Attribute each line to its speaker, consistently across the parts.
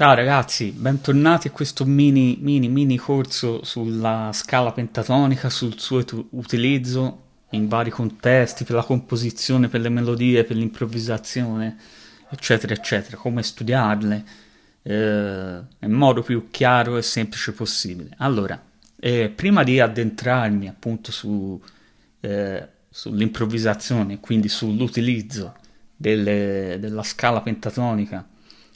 Speaker 1: Ciao ragazzi, bentornati a questo mini, mini, mini corso sulla scala pentatonica, sul suo utilizzo in vari contesti, per la composizione, per le melodie, per l'improvvisazione, eccetera, eccetera, come studiarle eh, nel modo più chiaro e semplice possibile. Allora, eh, prima di addentrarmi appunto su, eh, sull'improvvisazione, quindi sull'utilizzo della scala pentatonica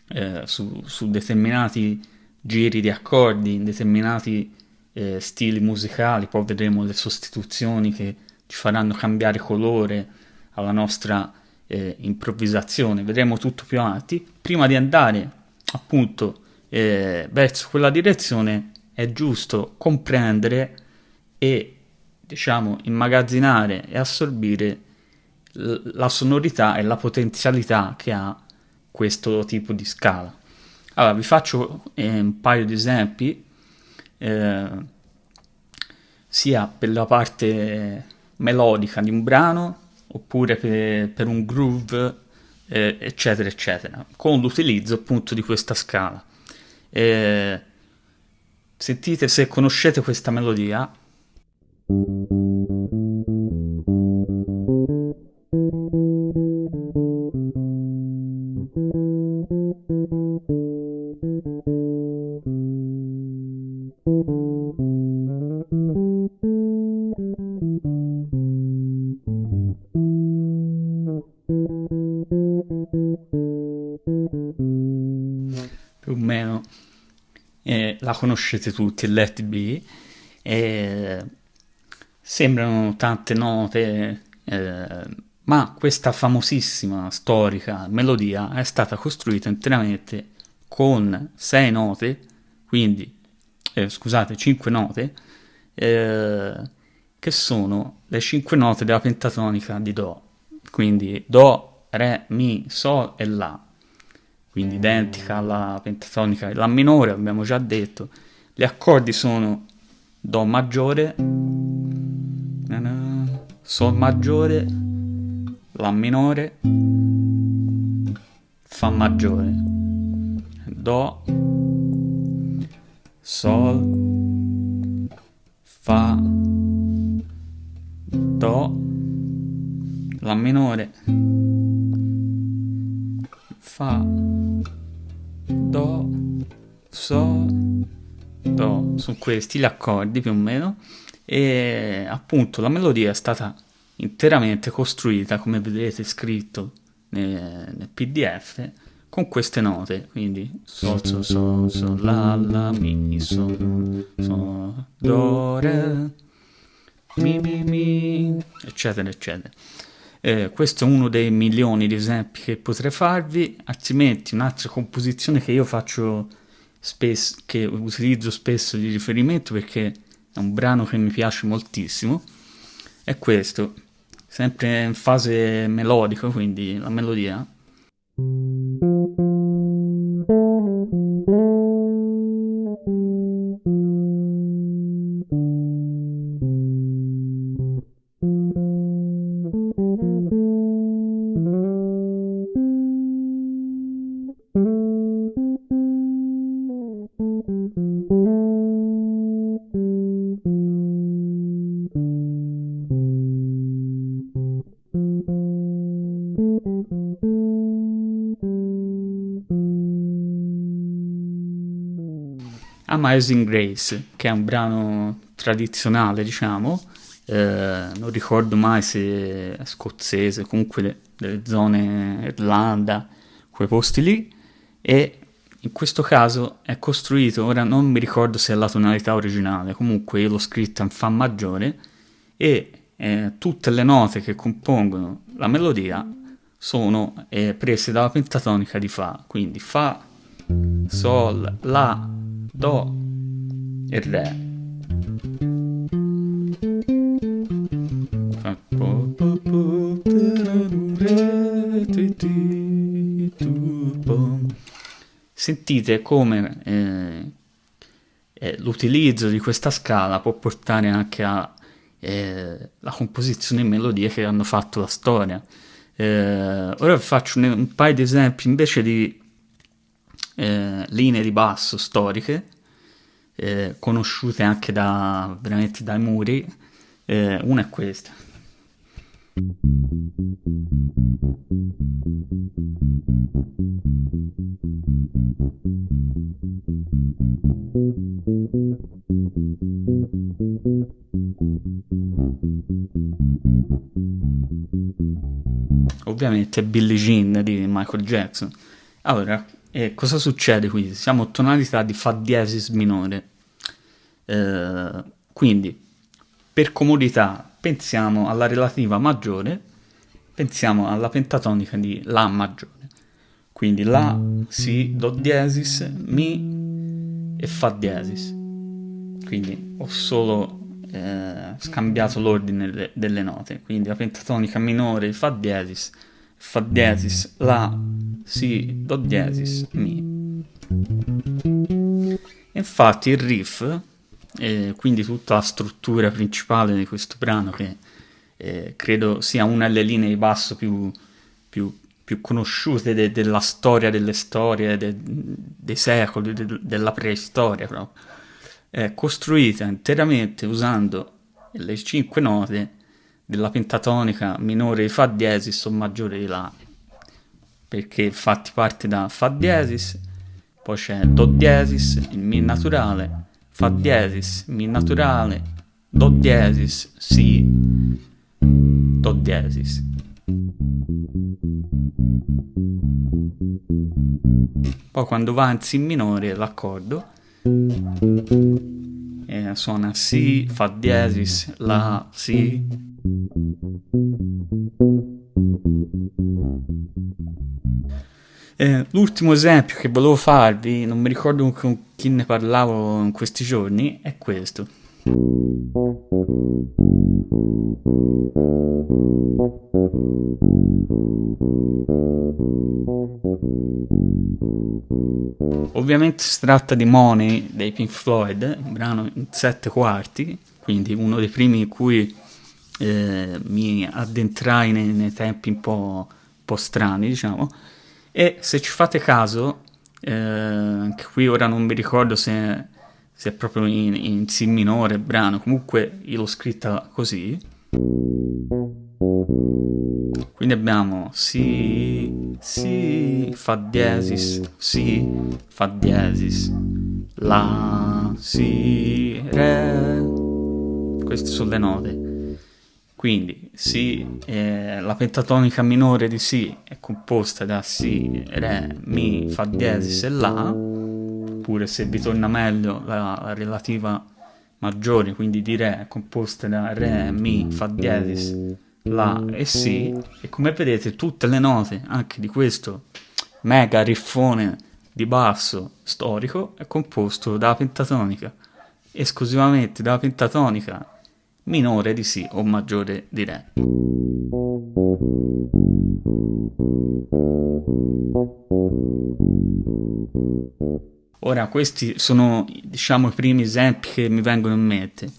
Speaker 1: eh, su, su, determinati giri di accordi, in determinati eh, stili musicali, poi vedremo le sostituzioni che ci faranno cambiare colore alla nostra eh, improvvisazione, vedremo tutto più avanti. Prima di andare appunto eh, verso quella direzione è giusto comprendere e diciamo immagazzinare e assorbire la sonorità e la potenzialità che ha questo tipo di scala. Allora, vi faccio eh, un paio di esempi, eh, sia per la parte melodica di un brano, oppure per, per un groove, eh, eccetera, eccetera, con l'utilizzo appunto di questa scala. Eh, sentite se conoscete questa melodia. Conoscete tutti, Let Be, eh, sembrano tante note, eh, ma questa famosissima storica melodia è stata costruita interamente con sei note, quindi, eh, scusate, cinque note, eh, che sono le cinque note della pentatonica di Do, quindi Do, Re, Mi, Sol e La quindi identica alla pentatonica La minore, abbiamo già detto. Gli accordi sono Do maggiore, Sol maggiore, La minore, Fa maggiore, Do, Sol, Fa, Do, La minore, Fa, Do, Sol, Do, sono questi gli accordi più o meno. E appunto la melodia è stata interamente costruita come vedete scritto nel, nel pdf con queste note. Quindi sol sol sol sol la la mi sol sol do re mi mi mi eccetera eccetera eh, questo è uno dei milioni di esempi che potrei farvi, altrimenti un'altra composizione che io faccio spesso, che utilizzo spesso di riferimento perché è un brano che mi piace moltissimo, è questo, sempre in fase melodica, quindi la melodia. Amazing Grace, che è un brano tradizionale, diciamo, eh, non ricordo mai se è scozzese, comunque le, delle zone Irlanda, quei posti lì, e in questo caso è costruito, ora non mi ricordo se è la tonalità originale, comunque io l'ho scritta in Fa maggiore, e eh, tutte le note che compongono la melodia sono eh, prese dalla pentatonica di Fa, quindi Fa, Sol, La, Do e Re. Sentite come eh, eh, l'utilizzo di questa scala può portare anche alla eh, composizione e melodie che hanno fatto la storia. Eh, ora vi faccio un, un paio di esempi invece di eh, linee di basso storiche, eh, conosciute anche da, veramente dai muri. Eh, una è questa. Ovviamente Billie Jean di Michael Jackson. Allora, eh, cosa succede qui? Siamo a tonalità di Fa diesis minore. Eh, quindi, per comodità, pensiamo alla relativa maggiore, pensiamo alla pentatonica di La maggiore. Quindi La, Si, Do diesis, Mi e Fa diesis. Quindi ho solo eh, scambiato l'ordine de- delle note. Quindi la pentatonica minore, Fa diesis, Fa diesis, La, Si, Do diesis, Mi. Infatti il riff, eh, quindi tutta la struttura principale di questo brano, che eh, credo sia una delle linee di basso più, più, più conosciute de- della storia delle storie, de- dei secoli, de- della preistoria proprio, è costruita interamente usando le cinque note della pentatonica minore di Fa diesis o maggiore di La, perché infatti parte da Fa diesis, poi c'è Do diesis, il Mi naturale, Fa diesis, Mi naturale, Do diesis, Si, Do diesis. Poi quando va in Si minore l'accordo eh, suona Si, Fa diesis, La, Si. Eh, l'ultimo esempio che volevo farvi, non mi ricordo con chi ne parlavo in questi giorni, è questo. Ovviamente si tratta di Money dei Pink Floyd, un brano in sette quarti, quindi uno dei primi in cui eh, mi addentrai nei, nei tempi un po', un po' strani, diciamo. E se ci fate caso, eh, qui ora non mi ricordo se, se è proprio in, in Si minore il brano, comunque io l'ho scritta così. Quindi abbiamo Si, Si, Fa diesis, Si, Fa diesis, La, Si, Re. Queste sono le note. Quindi si, eh, la pentatonica minore di Si è composta da Si, Re, Mi, Fa diesis e La, oppure se vi torna meglio la, la relativa maggiore, quindi di Re è composta da Re, Mi, Fa diesis, La e Si, e come vedete tutte le note anche di questo mega riffone di basso storico è composto dalla pentatonica, esclusivamente dalla pentatonica minore di Si o maggiore di Re. Ora, questi sono, diciamo, i primi esempi che mi vengono in mente.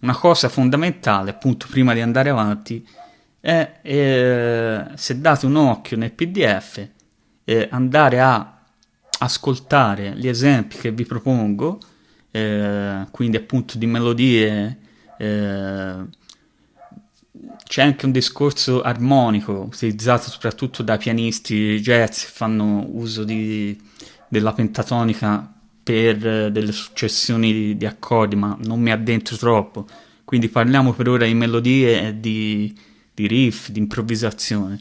Speaker 1: Una cosa fondamentale, appunto, prima di andare avanti, è, eh, se date un occhio nel PDF, eh, andare a ascoltare gli esempi che vi propongo, eh, quindi appunto di melodie eh, c'è anche un discorso armonico utilizzato soprattutto da pianisti jazz che fanno uso di, della pentatonica per eh, delle successioni di, di, accordi, ma non mi addentro troppo. Quindi parliamo per ora di melodie e di, di riff, di improvvisazione.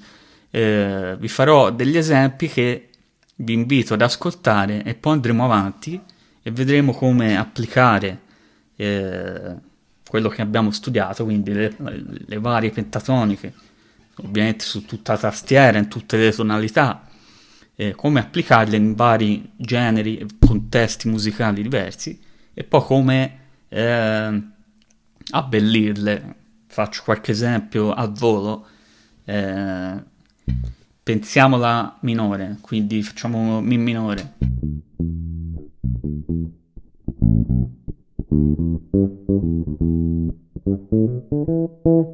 Speaker 1: Eh, vi farò degli esempi che vi invito ad ascoltare e poi andremo avanti e vedremo come applicare eh, quello che abbiamo studiato, quindi le, le varie pentatoniche, ovviamente su tutta la tastiera, in tutte le tonalità, eh, come applicarle in vari generi e contesti musicali diversi e poi come eh, abbellirle. Faccio qualche esempio al volo. Eh, pensiamola minore, quindi facciamo Mi minore. Thank you.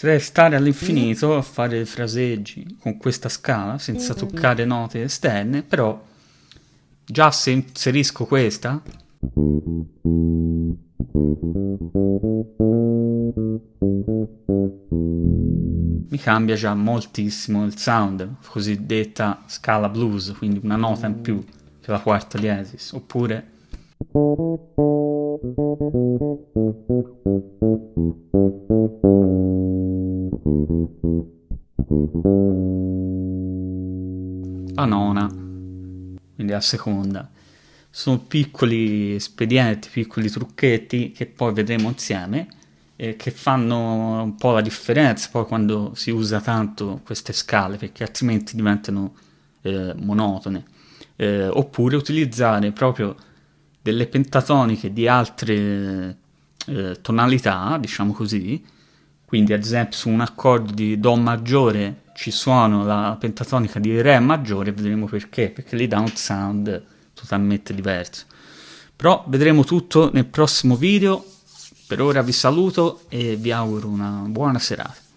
Speaker 1: Potrei stare all'infinito a fare fraseggi con questa scala senza toccare note esterne, però già se inserisco questa mi cambia già moltissimo il sound, cosiddetta scala blues, quindi una nota in più che la quarta diesis, oppure quindi la seconda. Sono piccoli espedienti, piccoli trucchetti che poi vedremo insieme eh, che fanno un po' la differenza poi quando si usa tanto queste scale perché altrimenti diventano eh, monotone. Eh, oppure utilizzare proprio delle pentatoniche di altre eh, tonalità, diciamo così, quindi ad esempio su un accordo di Do maggiore ci suono la pentatonica di Re maggiore, vedremo perché, perché lì dà un sound totalmente diverso. Però vedremo tutto nel prossimo video, per ora vi saluto e vi auguro una buona serata.